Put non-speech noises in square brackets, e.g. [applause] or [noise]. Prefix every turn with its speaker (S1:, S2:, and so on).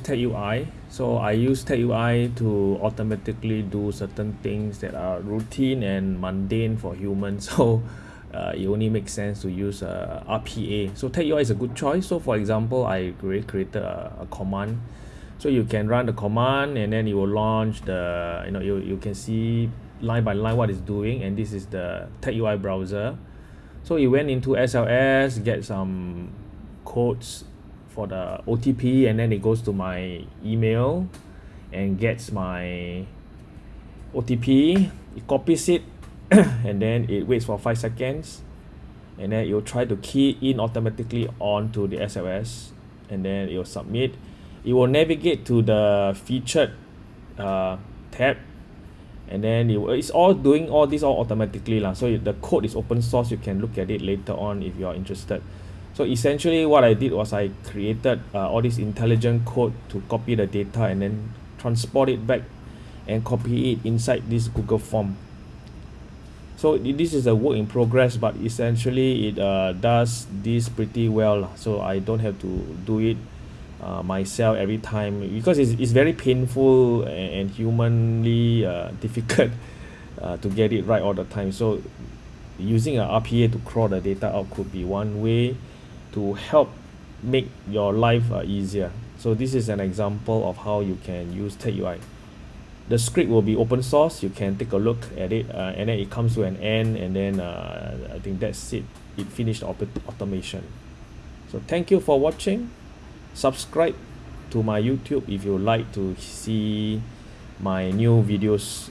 S1: TagUI. So I use TagUI to automatically do certain things that are routine and mundane for humans. [laughs] So uh, it only makes sense to use uh, RPA. So TagUI is a good choice. So for example, I created a, a command. So you can run the command and then it will launch the, you know, you, you can see line by line what it's doing. And this is the TagUI browser. So it went into SLS, get some codes for the O_T_P and then it goes to my email and gets my O_T_P it copies it [coughs] and then it waits for five seconds and then it will try to key in automatically onto the S_L_S and then it will submit. It will navigate to the featured uh, tab and then it it's all doing all this all automatically lah. So the code is open source you can look at it later on if you are interested so essentially what I did was I created uh, all this intelligent code to copy the data and then transport it back and copy it inside this Google form. So this is a work in progress but essentially it uh, does this pretty well so I don't have to do it uh, myself every time because it's, it's very painful and, humanly uh, [laughs] difficult uh, to get it right all the time. So using a RPA to crawl the data out could be one way to help make your life uh, easier. So this is an example of how you can use TagUI the script will be open source. You can take a look at it uh, and then it comes to an end and then uh, I think that's it. It finished auto automation. So thank you for watching. Subscribe to my YouTube if you like to see my new videos